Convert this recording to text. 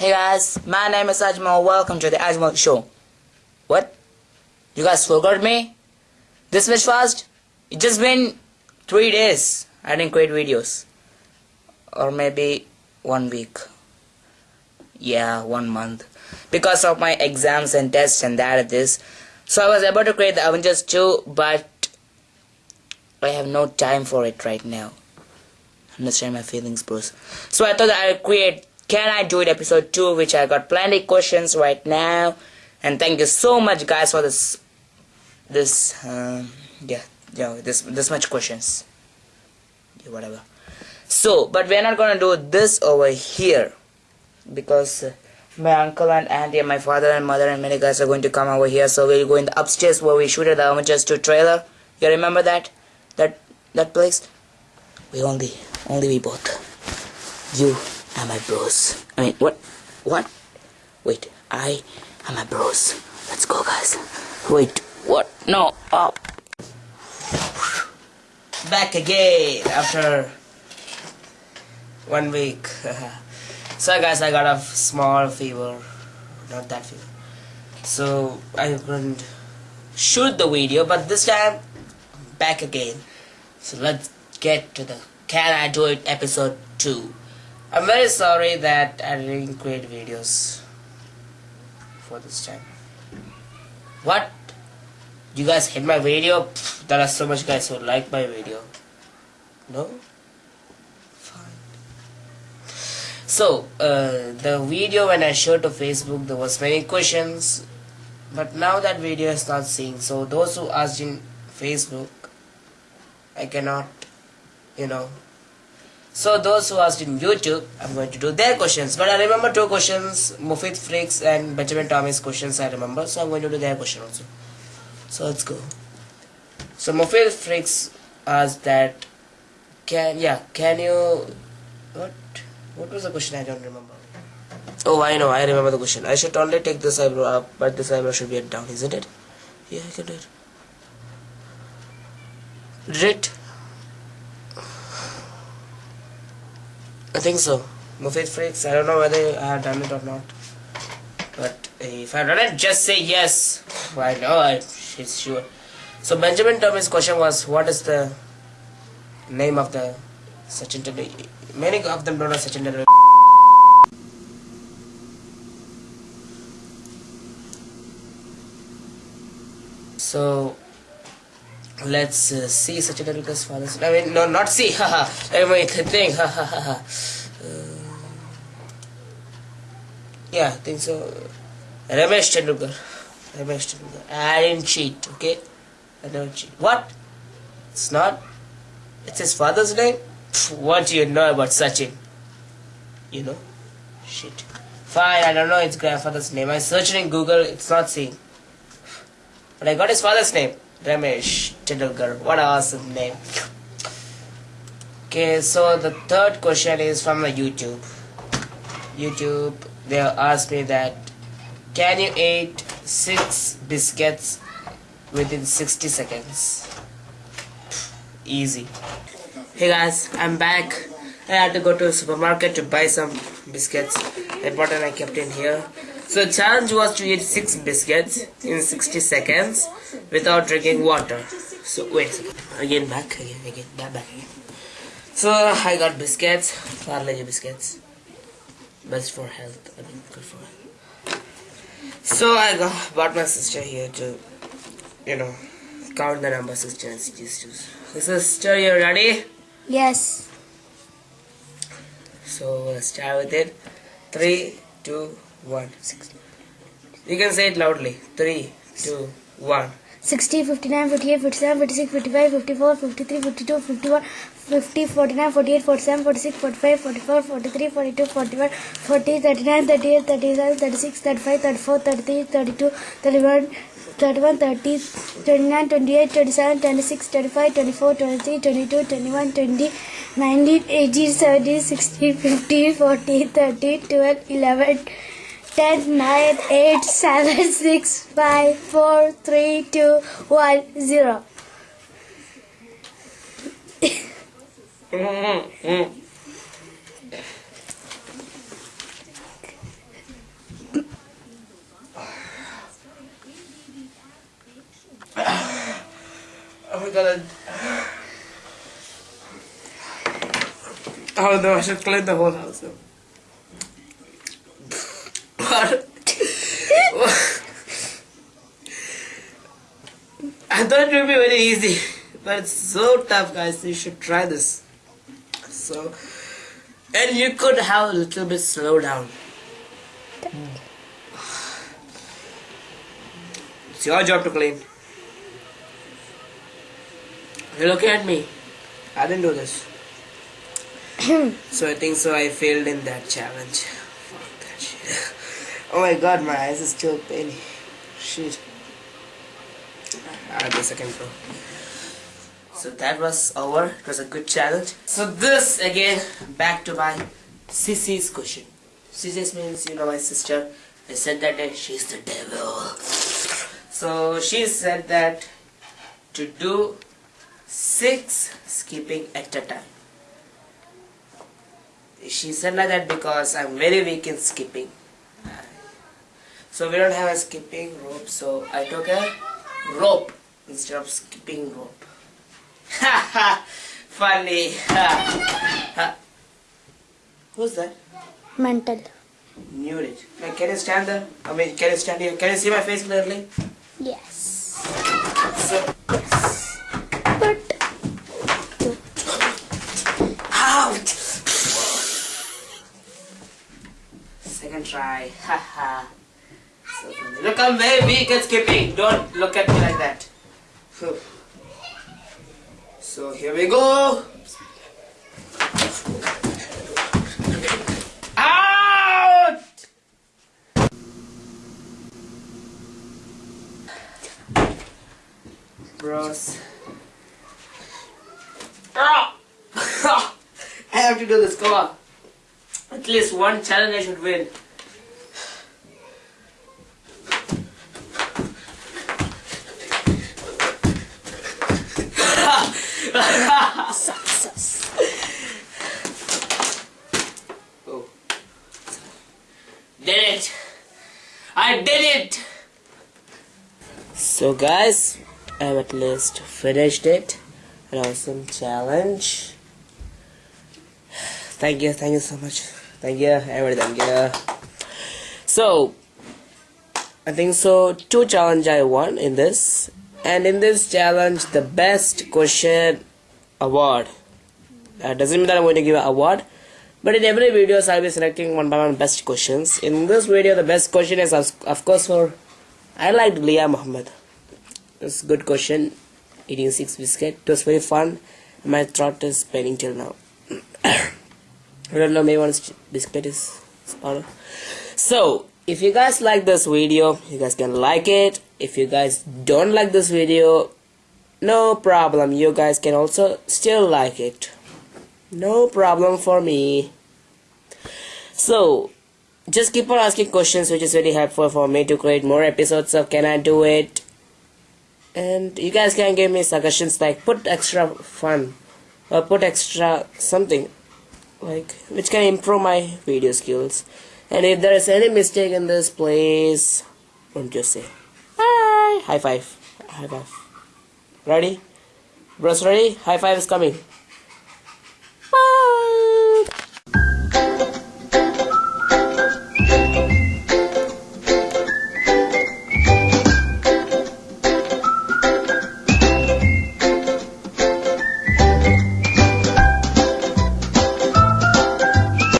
Hey guys, my name is Ajmal. Welcome to the Ajmal Show. What? You guys forgot me? This much fast? It just been three days. I didn't create videos. Or maybe one week. Yeah, one month. Because of my exams and tests and that and this. So I was able to create the Avengers 2, but I have no time for it right now. Understand my feelings, bros. So I thought I'd create Can I Do It episode 2, which I got plenty questions right now. And thank you so much, guys, for this, this, um, yeah, yeah, this, this much questions. Yeah, whatever. So, but we're not gonna do this over here because uh, my uncle and auntie and my father and mother and many guys are going to come over here. So we'll go in the upstairs where we shooted the Avengers 2 trailer. You remember that? That that place? We only only we both. You and my bros. I mean, what? What? Wait, I and my bros. Let's go, guys. Wait, what? No, oh. Back again after one week. so, guys, I got a small fever. Not that fever. So, I couldn't shoot the video, but this time, back again. So, let's get to the Can I Do It episode 2. I'm very sorry that I didn't create videos for this time. What? You guys hate my video? Pfft, there are so much guys who like my video. No? Fine. So, uh, the video when I showed to Facebook, there was many questions. But now that video is not seeing. So, those who asked in Facebook, I cannot, you know, so those who asked in YouTube, I'm going to do their questions. But I remember two questions, Mufid Freaks and Benjamin Tommy's questions I remember. So I'm going to do their question also. So let's go. So Mufid Freaks asked that, can, yeah, can you, what, what was the question I don't remember. Oh, I know, I remember the question. I should only take this eyebrow up, but this eyebrow should be at down, isn't it? Yeah, I can do it. Did I think so. Mufid Freaks, I don't know whether I have done it or not. But if I done it, just say yes. Why no, I, she's sure. So Benjamin Tommy's question was, what is the name of the Sachin Tendulkar? Many of them don't know Sachin Tendulkar. So let's uh, see Sachin Tendulkar's father's. I mean, no, not see. Haha. I mean, think. Haha. uh, yeah, I think so. Ramesh Tendulkar. Ramesh Tendulkar. I didn't cheat. Okay, I don't cheat. What? It's not. It's his father's name. Pff, What do you know about Sachin? You know? Shit. Fine, I don't know his grandfather's name. I searched in Google. It's not seeing. But I got his father's name. Ramesh Tendulkar. What an awesome name. Okay, so the third question is from the YouTube. YouTube, they asked me that can you eat six biscuits within 60 seconds? Easy. Hey guys, I'm back. I had to go to supermarket to buy some biscuits. I bought and I kept in here. So the challenge was to eat six biscuits in 60 seconds without drinking water. So wait a second. Again back, again, again, back, back again. So I got biscuits, Parle biscuits. Best for health. I mean, good for health. So I got bought my sister here to, you know, count the number sister and sisters. Sister, you ready? Yes. So let's start with it. Three, two, one, six. You can say it loudly. Three, two, one. 60, 59, 58, 57, 56, 55, 54, 53, 52, 51, 50, 49, 48, 47, 46, 45, 44, 43, 42, 41, 40, 39, 38, 37, 36, 35, 34, 33, 32, 31, 31, 30, 29, 28, 27, 26, 25, 24, 23, 22, 21, 20, 19, 18, 17, 16, 15, 14, 13, 12, 11, ten nine eight seven six five four three two one zero. I'm gonna. Oh no, I should clean the whole house up. What? I thought it would be very easy, but it's so tough, guys. You should try this. So, and you could have a little bit slow down. It's your job to clean. You're looking at me. I didn't do this. so I think so I failed in that challenge. Fuck that shit. Oh my god, my eyes is still paining. Shit. Ah, the second go. So that was over. It was a good challenge. So this again, back to my Sissy's question. Sissy's means you know my sister. I said that uh, she's the devil. So she said that to do six skipping at a time. She said like that because I'm very weak in skipping. So we don't have a skipping rope, so I took a rope instead of skipping rope. Ha ha! Funny! Ha. Ha. Who's that? Mental. Knew it. Can you stand there? I mean, can you stand here? Can you see my face clearly? Yes. So, But out! Second try. Ha ha. Look, I'm very weak at skipping. Don't look at me like that. So here we go. Out! Bros. Ah! I have to do this, come on. At least one challenge I should win. Success. Oh. Did it! I did it! So guys, I've at least finished it. An awesome challenge. Thank you, thank you so much. Thank you, everybody, thank you. So, I think so. Two challenge I won in this, and in this challenge, the best question award. That doesn't mean that I'm going to give an award, but in every videos I'll be selecting one by one best questions. In this video, the best question is of of course for I liked Leah Muhammad. It's a good question. Eating six biscuit. It was very fun. My throat is paining till now. I don't know, maybe one biscuit is smaller. So, if you guys like this video, you guys can like it. If you guys don't like this video, no problem. You guys can also still like it. No problem for me. So, just keep on asking questions, which is very helpful for me to create more episodes of Can I Do It? And you guys can give me suggestions like put extra fun or put extra something like which can improve my video skills and if there is any mistake in this please don't just say hi high five high five ready? Bros ready? High five is coming